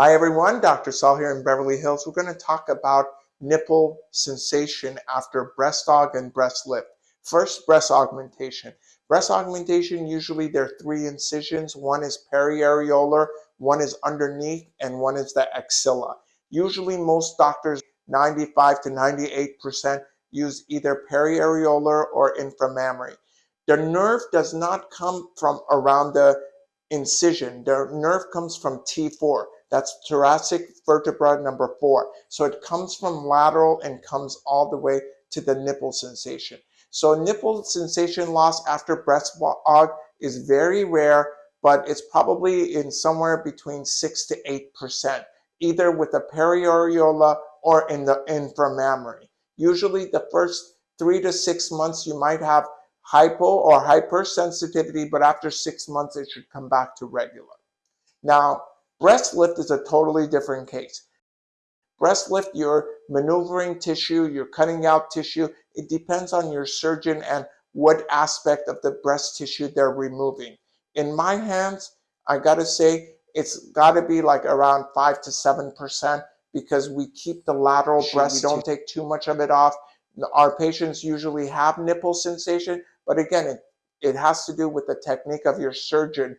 Hi everyone, Dr. Saul here in Beverly Hills. We're going to talk about nipple sensation after breast aug and breast lift. First, breast augmentation. Breast augmentation, usually there are three incisions. One is periareolar, one is underneath, and one is the axilla. Usually most doctors, 95 to 98%, use either periareolar or inframammary. The nerve does not come from around the incision. The nerve comes from T4. That's thoracic vertebra number four. So it comes from lateral and comes all the way to the nipple sensation. So nipple sensation loss after breast is very rare, but it's probably in somewhere between six to eight percent, either with the periareola or in the inframammary. Usually the first three to six months you might have hypo or hypersensitivity, but after six months it should come back to regular. Now, Breast lift is a totally different case. Breast lift, you're maneuvering tissue, you're cutting out tissue. It depends on your surgeon and what aspect of the breast tissue they're removing. In my hands, I gotta say, it's gotta be like around five to 7% because we keep the lateral breast, we don't take too much of it off. Our patients usually have nipple sensation, but again, it, it has to do with the technique of your surgeon